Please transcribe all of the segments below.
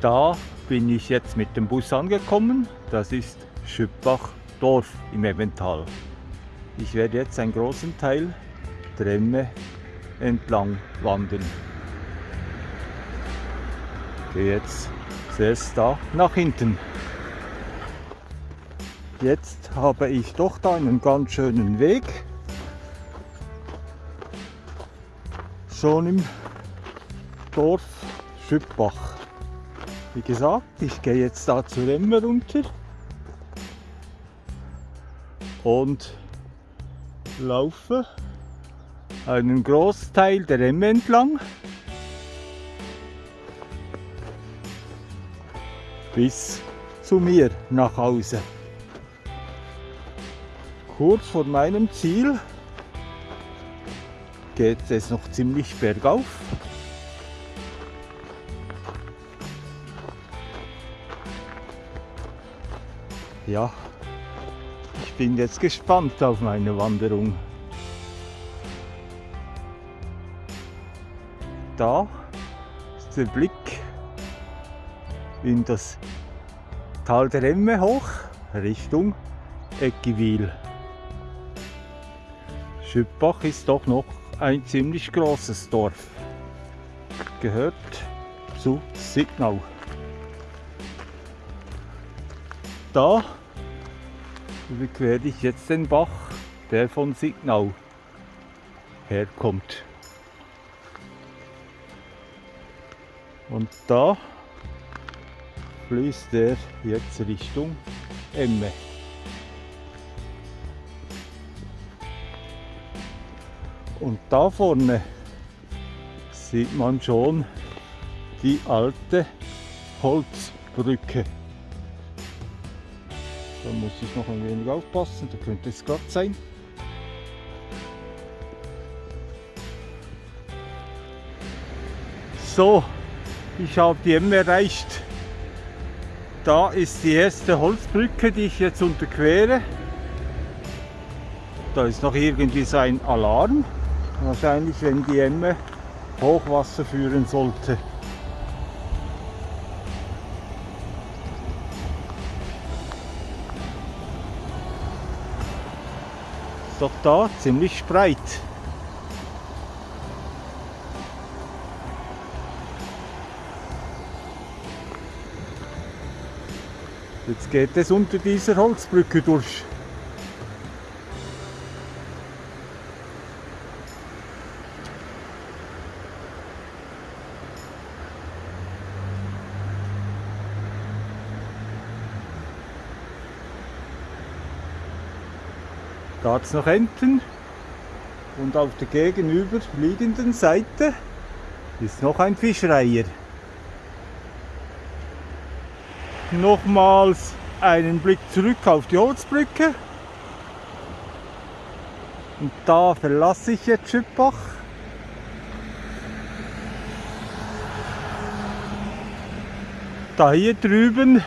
Da bin ich jetzt mit dem Bus angekommen. Das ist Schüppach Dorf im Evental. Ich werde jetzt einen großen Teil der Emme entlang wandern. Gehe jetzt zuerst da nach hinten. Jetzt habe ich doch da einen ganz schönen Weg. Schon im Dorf Schüppach. Wie gesagt, ich gehe jetzt da zur Emme runter und laufe einen Großteil der Emme entlang bis zu mir nach Hause. Kurz vor meinem Ziel geht es noch ziemlich bergauf. Ja, ich bin jetzt gespannt auf meine Wanderung. Da ist der Blick in das Tal der Emme hoch Richtung Eckiwil. Schüppach ist doch noch ein ziemlich großes Dorf. Gehört zu Signau. Da überquere ich jetzt den Bach, der von Signau herkommt. Und da fließt er jetzt Richtung Emme. Und da vorne sieht man schon die alte Holzbrücke. Da muss ich noch ein wenig aufpassen, da könnte es glatt sein. So, ich habe die M erreicht. Da ist die erste Holzbrücke, die ich jetzt unterquere. Da ist noch irgendwie so ein Alarm. Wahrscheinlich, wenn die Emme Hochwasser führen sollte. Doch da ziemlich breit. Jetzt geht es unter dieser Holzbrücke durch. Da hat es noch Enten und auf der gegenüberliegenden Seite ist noch ein Fischreiher. Nochmals einen Blick zurück auf die Holzbrücke. Und da verlasse ich jetzt Schüppach. Da hier drüben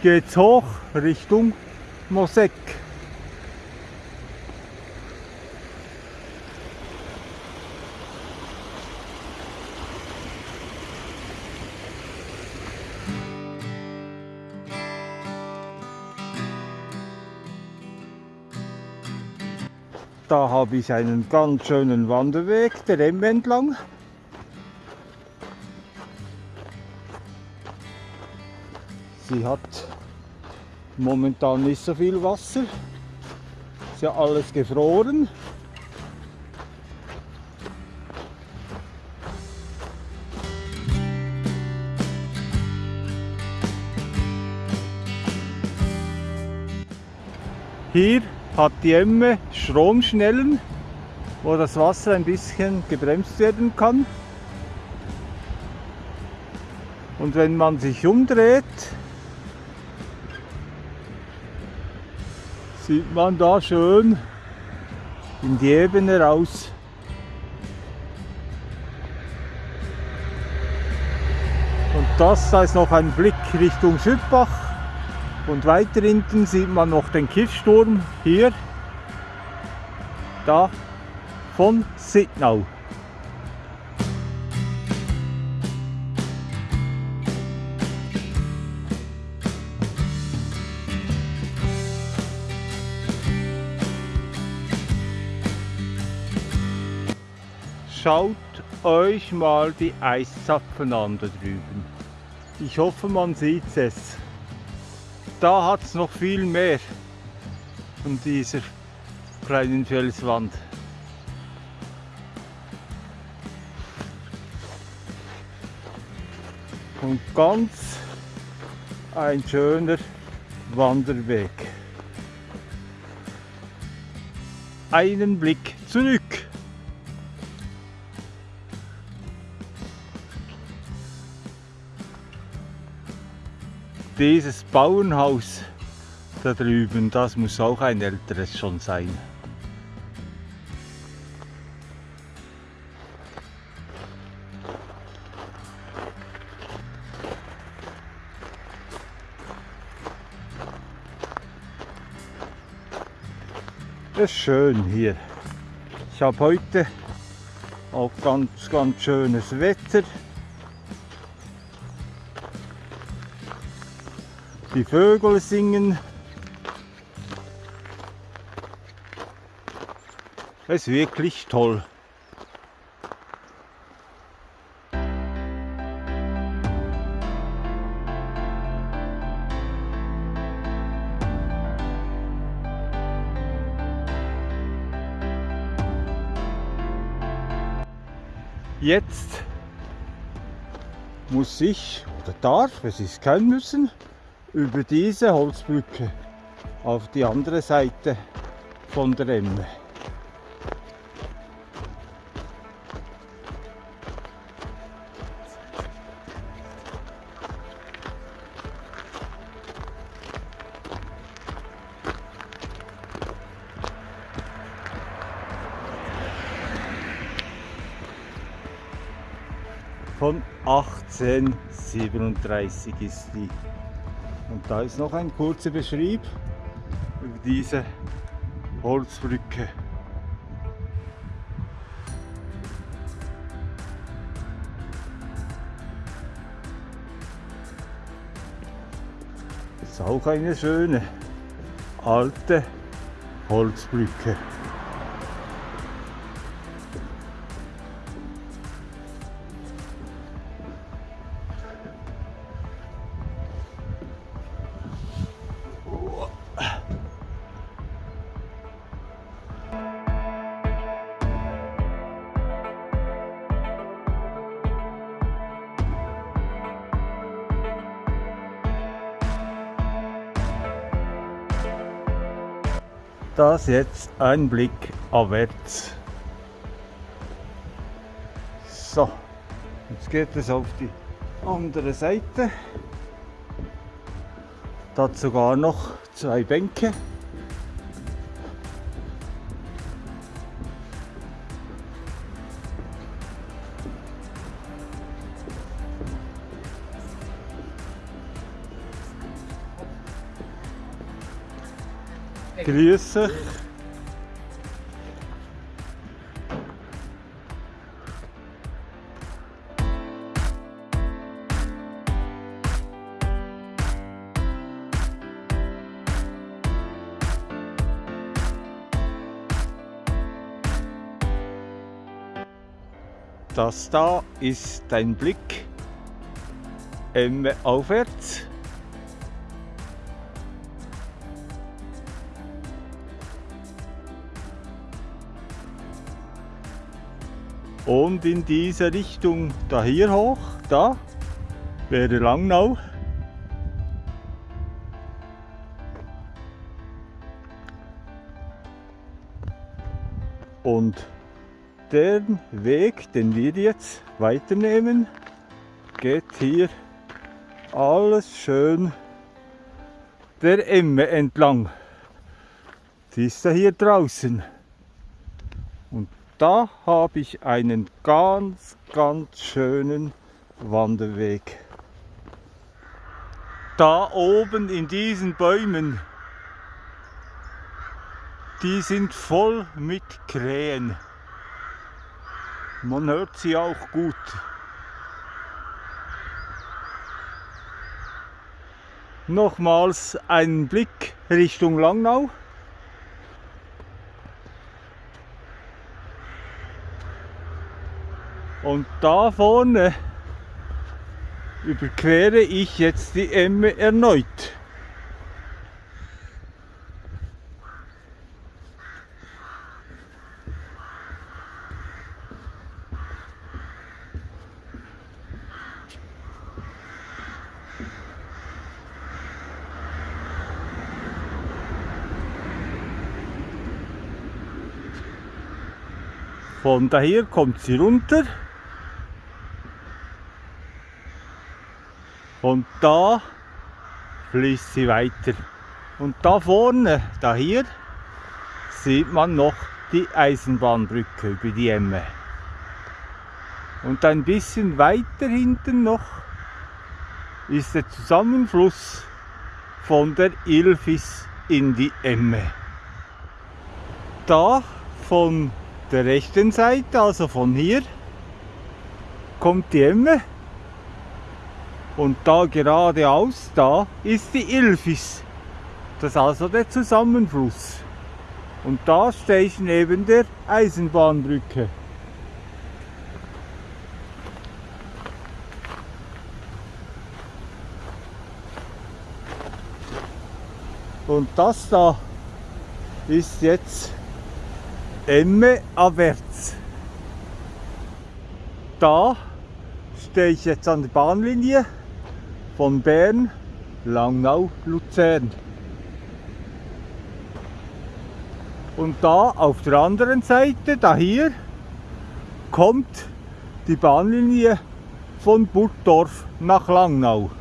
geht es hoch Richtung Mosek. Habe ich einen ganz schönen Wanderweg der Emme entlang. Sie hat momentan nicht so viel Wasser. Ist ja alles gefroren. Hier hat die Emme Stromschnellen, wo das Wasser ein bisschen gebremst werden kann. Und wenn man sich umdreht, sieht man da schön in die Ebene raus. Und das, da ist noch ein Blick Richtung Südbach. Und weiter hinten sieht man noch den Kiffsturm hier, da von Sittnau. Schaut euch mal die Eiszapfen an da drüben. Ich hoffe, man sieht es. Da hat es noch viel mehr von dieser kleinen Felswand. Und ganz ein schöner Wanderweg. Einen Blick zurück. Dieses Bauernhaus da drüben, das muss auch ein älteres schon sein. Es ist schön hier. Ich habe heute auch ganz, ganz schönes Wetter. Die Vögel singen. Es ist wirklich toll. Jetzt muss ich oder darf, es ist kein Müssen, über diese Holzbrücke auf die andere Seite von der Emme. Von 1837 ist die. Und da ist noch ein kurzer Beschrieb über diese Holzbrücke. Das ist auch eine schöne alte Holzbrücke. Jetzt ein Blick abwärts. So, jetzt geht es auf die andere Seite. Da hat sogar noch zwei Bänke. Grüß dich. Das da ist dein Blick Emme aufwärts. Und in diese Richtung da hier hoch, da wäre Langnau. Und der Weg, den wir jetzt weiternehmen, geht hier alles schön der Emme entlang. Die ist ja hier draußen. Und da habe ich einen ganz, ganz schönen Wanderweg. Da oben in diesen Bäumen, die sind voll mit Krähen. Man hört sie auch gut. Nochmals einen Blick Richtung Langnau. Und da vorne überquere ich jetzt die Emme erneut. Von daher kommt sie runter. Und da fließt sie weiter. Und da vorne, da hier, sieht man noch die Eisenbahnbrücke über die Emme. Und ein bisschen weiter hinten noch ist der Zusammenfluss von der Ilfis in die Emme. Da von der rechten Seite, also von hier, kommt die Emme und da geradeaus, da ist die Ilfis. Das ist also der Zusammenfluss. Und da stehe ich neben der Eisenbahnbrücke. Und das da ist jetzt Emme abwärts. Da stehe ich jetzt an der Bahnlinie von Bern, Langnau, Luzern. Und da auf der anderen Seite, da hier, kommt die Bahnlinie von Burgdorf nach Langnau.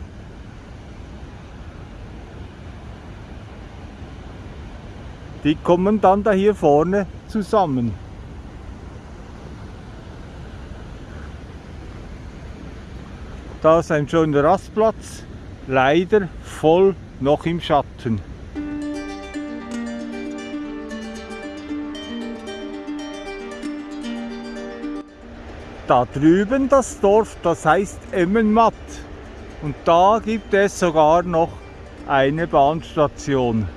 Die kommen dann da hier vorne zusammen. Da ist ein schöner Rastplatz, leider voll noch im Schatten. Da drüben das Dorf, das heißt Emmenmatt. Und da gibt es sogar noch eine Bahnstation.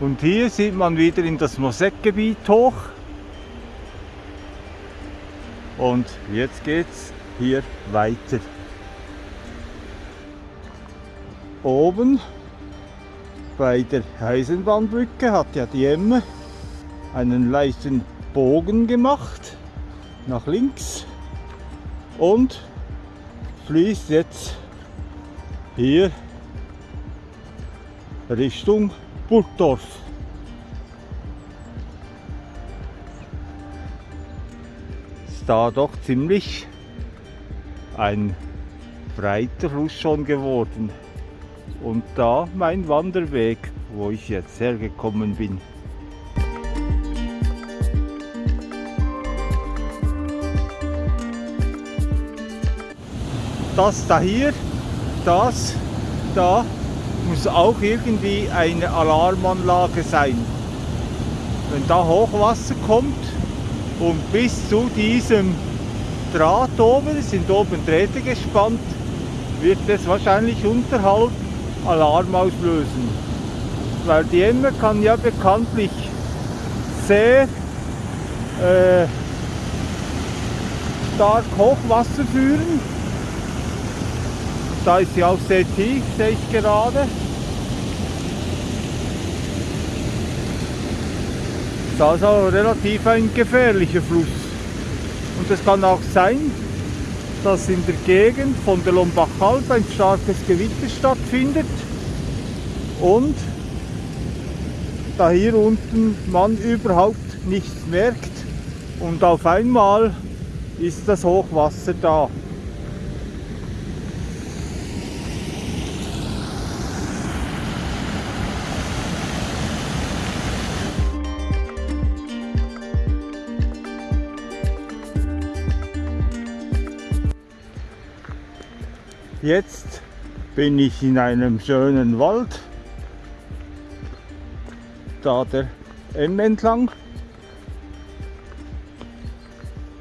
Und hier sieht man wieder in das Mosekgebiet hoch. Und jetzt geht's hier weiter. Oben bei der Eisenbahnbrücke hat ja die Emme einen leichten Bogen gemacht nach links und fließt jetzt hier Richtung Burgdorf. Ist da doch ziemlich ein breiter Fluss schon geworden. Und da mein Wanderweg, wo ich jetzt hergekommen bin. Das da hier, das da muss auch irgendwie eine Alarmanlage sein. Wenn da Hochwasser kommt und bis zu diesem Draht oben, sind oben Drähte gespannt, wird es wahrscheinlich unterhalb Alarm auslösen. Weil die Emme kann ja bekanntlich sehr äh, stark Hochwasser führen da ist sie auch sehr tief, sehe ich gerade. Ist also relativ ein gefährlicher Fluss. Und es kann auch sein, dass in der Gegend von der Lombachhalb ein starkes Gewitter stattfindet und da hier unten man überhaupt nichts merkt und auf einmal ist das Hochwasser da. Jetzt bin ich in einem schönen Wald, da der M entlang.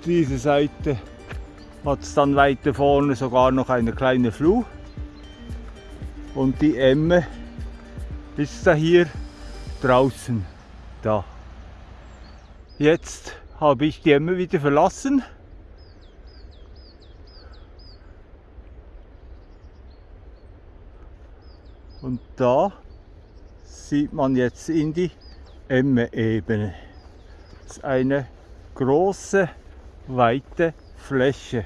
Diese Seite hat es dann weiter vorne sogar noch eine kleine Flur und die Emme ist da hier draußen da. Jetzt habe ich die Emme wieder verlassen Und da sieht man jetzt in die Emme-Ebene. Das ist eine große, weite Fläche.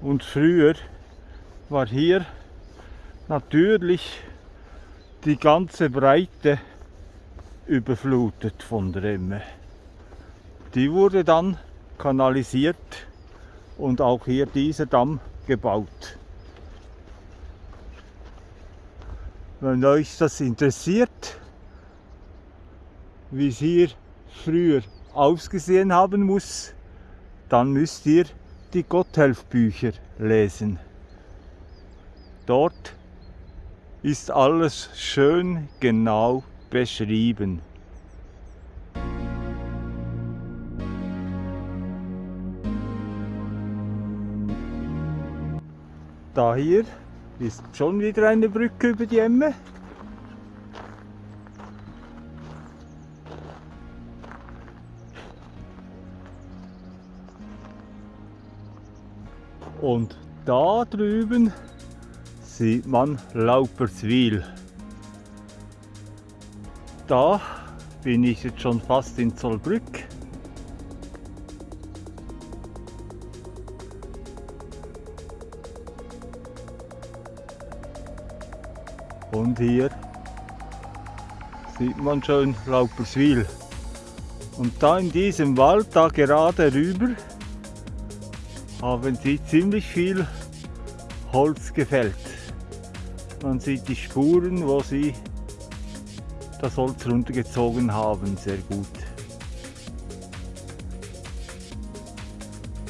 Und früher war hier natürlich die ganze Breite überflutet von der Emme. Die wurde dann kanalisiert und auch hier dieser Damm gebaut. Wenn euch das interessiert, wie es hier früher ausgesehen haben muss, dann müsst ihr die Gotthelf-Bücher lesen. Dort ist alles schön genau beschrieben. Da hier ist schon wieder eine Brücke über die Emme. Und da drüben sieht man Lauperswil. Da bin ich jetzt schon fast in Zollbrück. Und hier sieht man schon Lauperswil. Und da in diesem Wald, da gerade rüber, haben sie ziemlich viel Holz gefällt. Man sieht die Spuren, wo sie das Holz runtergezogen haben, sehr gut.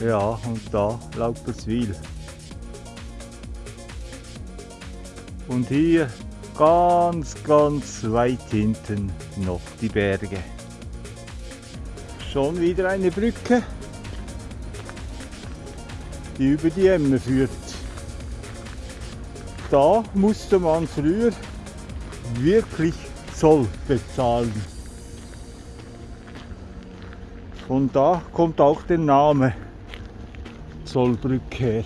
Ja, und da Lauperswil. Und hier ganz, ganz weit hinten noch die Berge. Schon wieder eine Brücke die über die Emme führt. Da musste man früher wirklich Zoll bezahlen. Und da kommt auch der Name Zollbrücke her.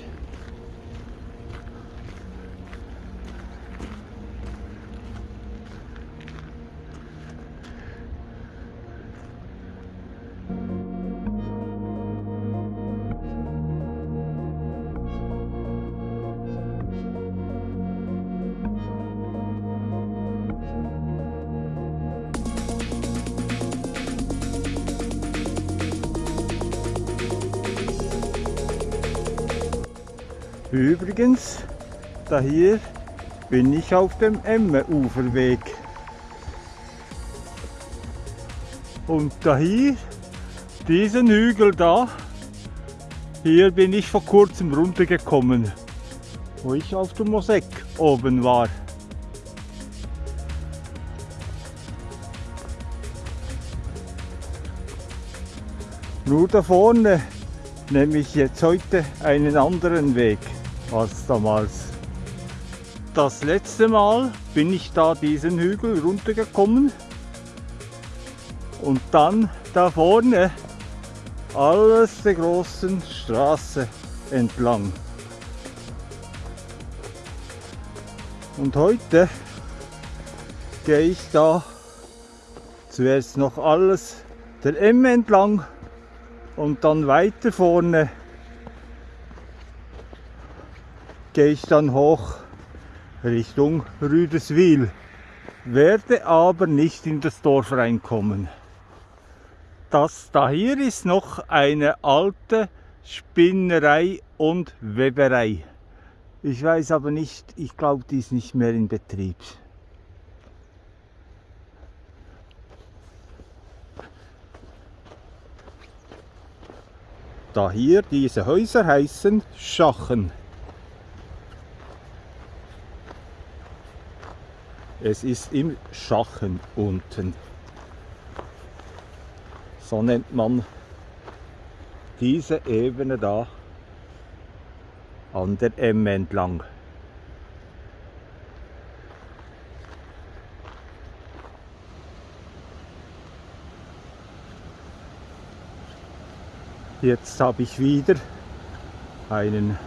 Übrigens, da hier bin ich auf dem Emme-Uferweg. Und da hier, diesen Hügel da, hier bin ich vor kurzem runtergekommen, wo ich auf dem Mosek oben war. Nur da vorne nehme ich jetzt heute einen anderen Weg als damals. Das letzte Mal bin ich da diesen Hügel runtergekommen und dann da vorne alles der großen Straße entlang. Und heute gehe ich da zuerst noch alles der Emme entlang und dann weiter vorne gehe ich dann hoch Richtung Rüdeswil, werde aber nicht in das Dorf reinkommen. Das da hier ist noch eine alte Spinnerei und Weberei. Ich weiß aber nicht, ich glaube, die ist nicht mehr in Betrieb. Da hier diese Häuser heißen Schachen. Es ist im Schachen unten. So nennt man diese Ebene da an der Emme entlang. Jetzt habe ich wieder einen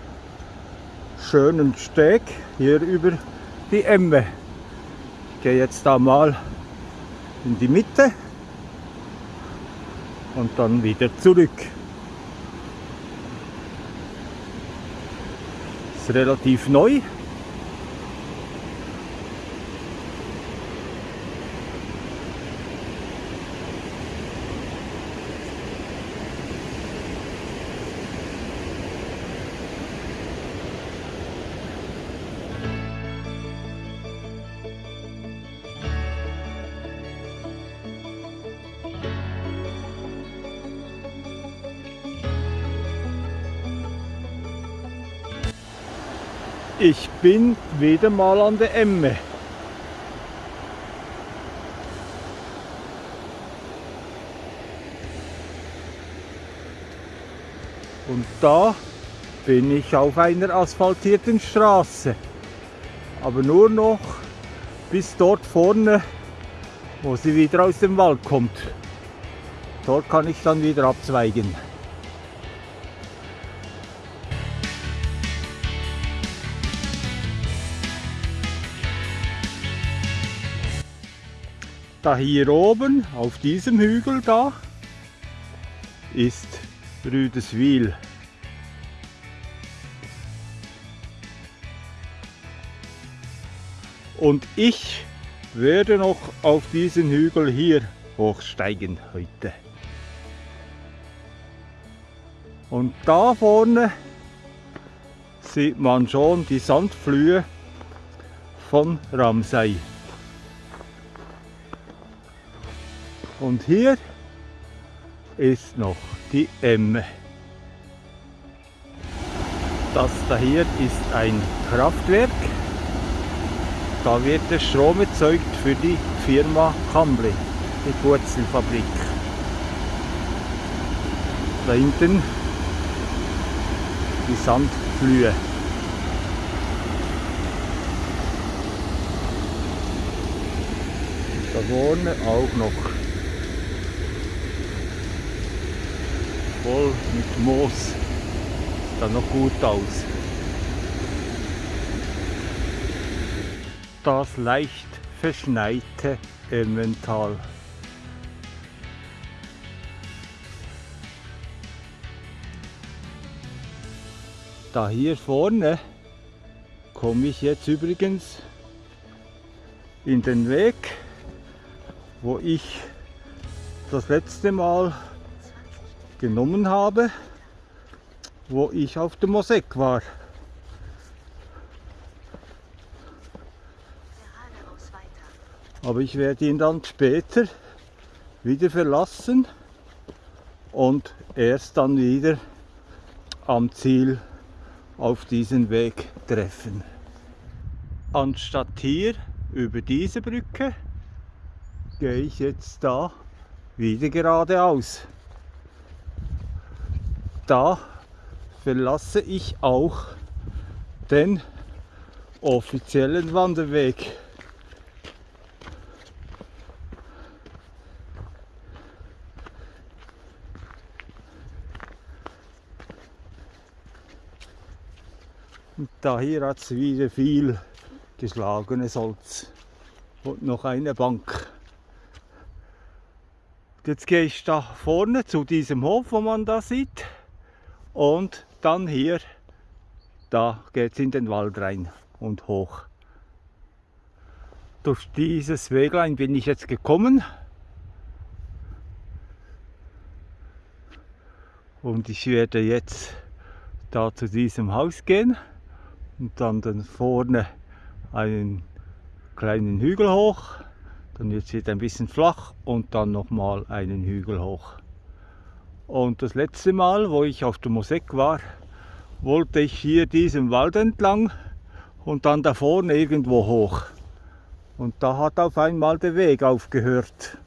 schönen Steg hier über die Emme. Gehe jetzt da mal in die Mitte und dann wieder zurück. Ist relativ neu. Bin wieder mal an der Emme. Und da bin ich auf einer asphaltierten Straße. Aber nur noch bis dort vorne, wo sie wieder aus dem Wald kommt. Dort kann ich dann wieder abzweigen. Da hier oben auf diesem Hügel da ist Rüdeswil. Und ich werde noch auf diesen Hügel hier hochsteigen heute. Und da vorne sieht man schon die Sandflühe von Ramsey. Und hier ist noch die Emme. Das da hier ist ein Kraftwerk. Da wird der Strom erzeugt für die Firma Kambli, die Wurzelfabrik. Da hinten die Sandflühe. Da vorne auch noch voll mit Moos. Sieht dann noch gut aus. Das leicht verschneite Emmental. Da hier vorne komme ich jetzt übrigens in den Weg, wo ich das letzte Mal genommen habe, wo ich auf dem Mosek war. Aber ich werde ihn dann später wieder verlassen und erst dann wieder am Ziel auf diesen Weg treffen. Anstatt hier über diese Brücke gehe ich jetzt da wieder geradeaus da verlasse ich auch den offiziellen Wanderweg. Und da hier hat es wieder viel geschlagenes Holz und noch eine Bank. Jetzt gehe ich da vorne zu diesem Hof, wo man da sieht. Und dann hier, da geht es in den Wald rein und hoch. Durch dieses Weglein bin ich jetzt gekommen. Und ich werde jetzt da zu diesem Haus gehen und dann, dann vorne einen kleinen Hügel hoch. Dann wird es wieder ein bisschen flach und dann nochmal einen Hügel hoch. Und das letzte Mal, wo ich auf der Mosek war, wollte ich hier diesen Wald entlang und dann da vorne irgendwo hoch. Und da hat auf einmal der Weg aufgehört.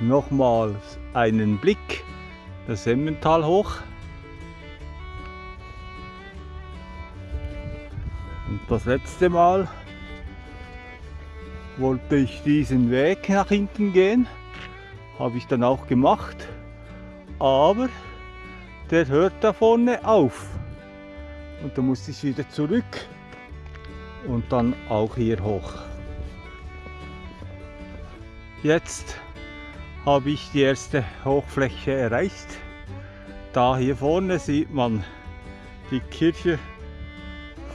Nochmals einen Blick das Emmental hoch. Und das letzte Mal wollte ich diesen Weg nach hinten gehen. Habe ich dann auch gemacht. Aber der hört da vorne auf. Und da musste ich wieder zurück und dann auch hier hoch. Jetzt habe ich die erste Hochfläche erreicht. Da hier vorne sieht man die Kirche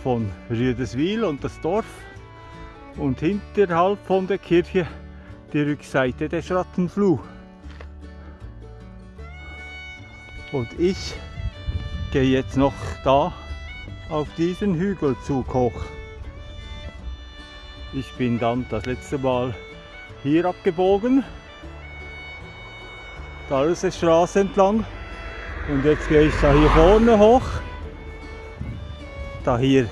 von Rüdeswil und das Dorf und hinterhalb von der Kirche die Rückseite der Schrattenfluh. Und ich gehe jetzt noch da auf diesen Hügelzug hoch. Ich bin dann das letzte Mal hier abgebogen, die Straße entlang und jetzt gehe ich da hier vorne hoch, da hier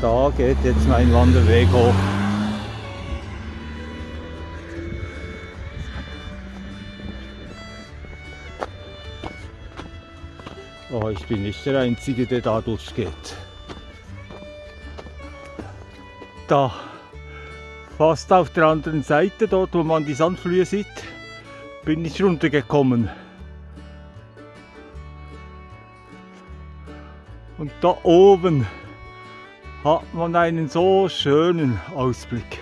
da geht jetzt mein Wanderweg hoch. Oh, ich bin nicht der Einzige, der da durchgeht. Da, fast auf der anderen Seite, dort wo man die Sandflühe sieht, bin ich runtergekommen. Und da oben hat man einen so schönen Ausblick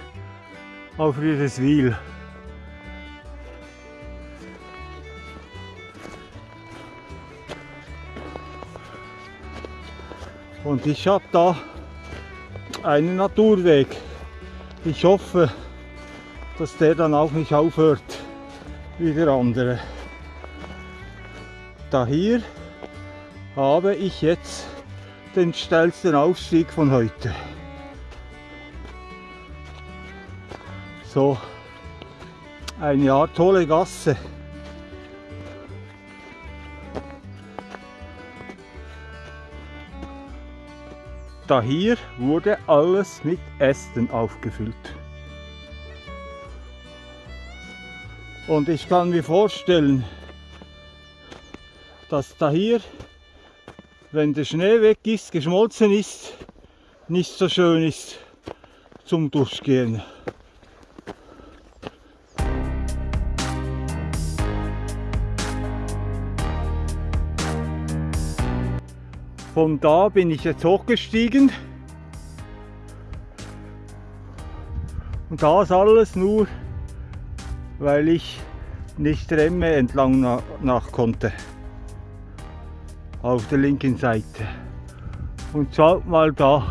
auf Riedeswil. Und ich habe da einen Naturweg. Ich hoffe, dass der dann auch nicht aufhört wie der andere. Da hier habe ich jetzt den steilsten Aufstieg von heute. So eine Art tolle Gasse. Da hier wurde alles mit Ästen aufgefüllt. Und ich kann mir vorstellen, dass da hier wenn der Schnee weg ist, geschmolzen ist, nicht so schön ist zum Durchgehen. Von da bin ich jetzt hochgestiegen. Und das alles nur, weil ich nicht Remme entlang nach, nach konnte auf der linken Seite. Und schaut mal da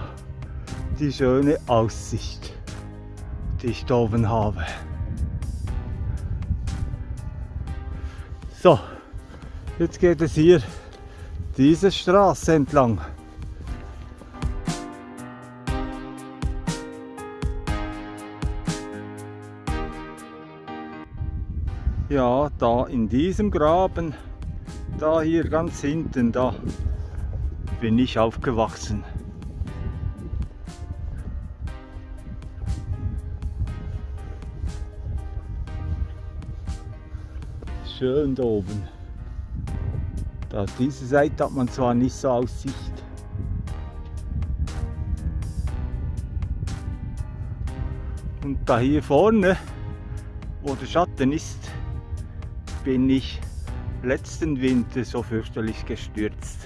die schöne Aussicht, die ich da oben habe. So, jetzt geht es hier diese Straße entlang. Ja, da in diesem Graben da hier ganz hinten, da bin ich aufgewachsen. Schön da oben. Da auf dieser Seite hat man zwar nicht so Aussicht. Und da hier vorne, wo der Schatten ist, bin ich letzten Winter so fürchterlich gestürzt.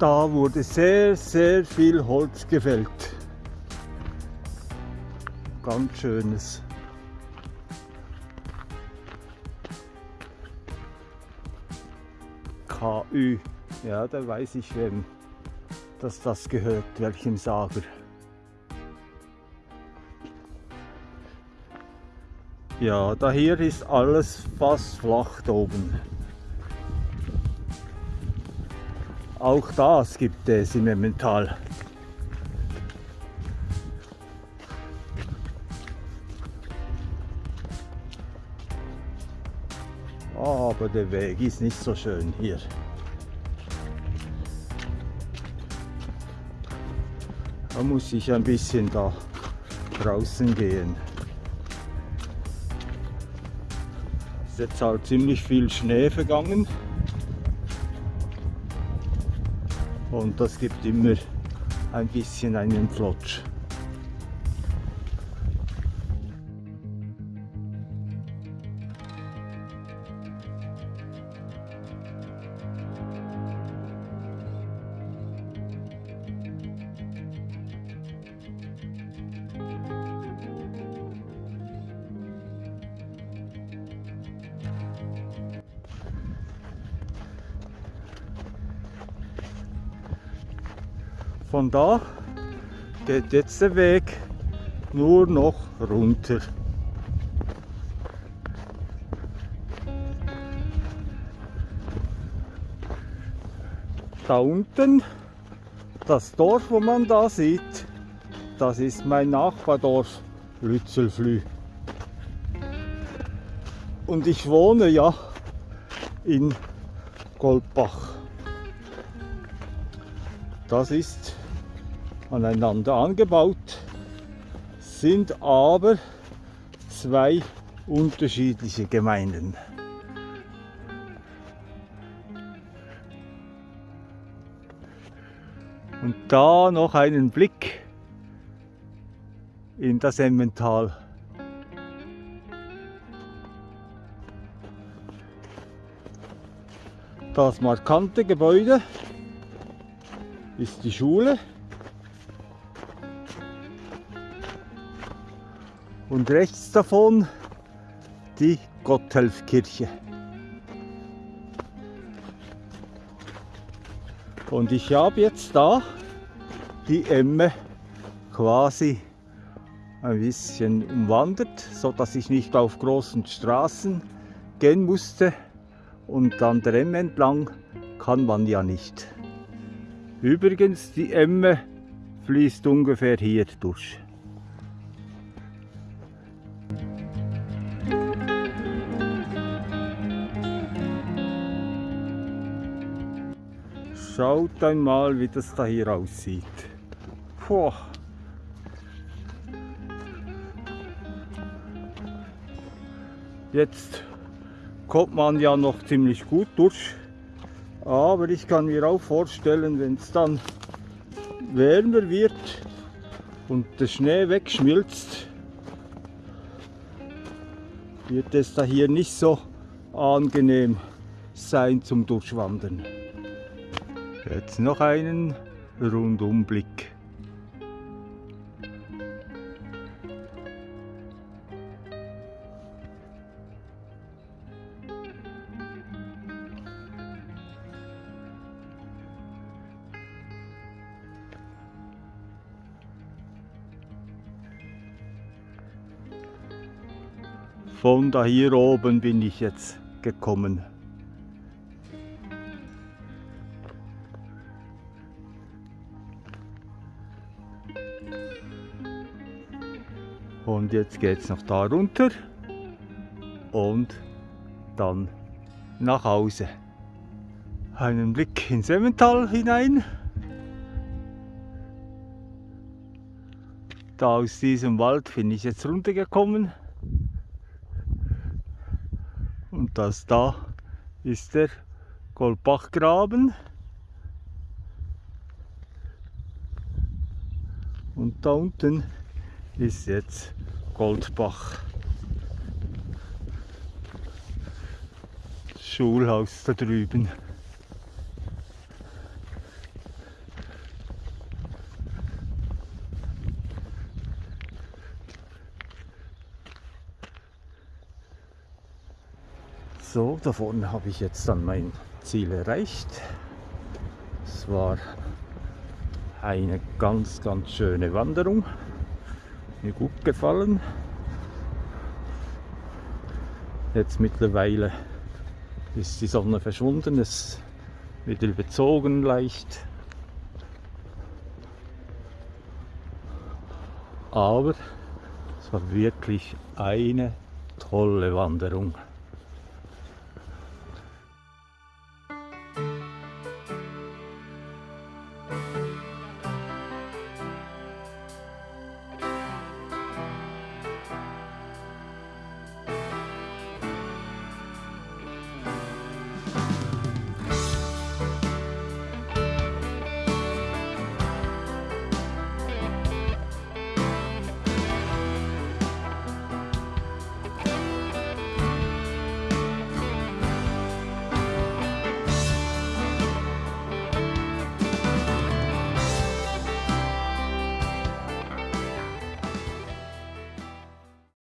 Da wurde sehr, sehr viel Holz gefällt. Ganz schönes. KÜ. Ja, da weiß ich, wem dass das gehört, welchem Sager. Ja, da hier ist alles fast flach oben. Auch das gibt es im Emmental. Aber der Weg ist nicht so schön hier. Da muss ich ein bisschen da draußen gehen. Ist jetzt halt ziemlich viel Schnee vergangen. Und das gibt immer ein bisschen einen Flotsch. Von da geht jetzt der Weg nur noch runter. Da unten, das Dorf, wo man da sieht, das ist mein Nachbardorf Lützelflü. Und ich wohne ja in Goldbach. Das ist aneinander angebaut, sind aber zwei unterschiedliche Gemeinden. Und da noch einen Blick in das Emmental. Das markante Gebäude ist die Schule. Und rechts davon die Gotthelfkirche. Und ich habe jetzt da die Emme quasi ein bisschen umwandert, so dass ich nicht auf großen Straßen gehen musste und an der Emme entlang kann man ja nicht. Übrigens, die Emme fließt ungefähr hier durch. Schaut einmal, wie das da hier aussieht. Puh. Jetzt kommt man ja noch ziemlich gut durch. Aber ich kann mir auch vorstellen, wenn es dann wärmer wird und der Schnee wegschmilzt, wird es da hier nicht so angenehm sein zum Durchwandern. Jetzt noch einen Rundumblick. Von da hier oben bin ich jetzt gekommen. Und jetzt geht es noch da runter und dann nach Hause. Einen Blick ins Emmental hinein. Da aus diesem Wald bin ich jetzt runtergekommen. Und das da ist der Goldbachgraben. Und da unten ist jetzt Goldbach. Das Schulhaus da drüben. So, da vorne habe ich jetzt dann mein Ziel erreicht. Es war eine ganz, ganz schöne Wanderung. Mir gut gefallen. Jetzt mittlerweile ist die Sonne verschwunden, es wird überzogen leicht. Aber es war wirklich eine tolle Wanderung.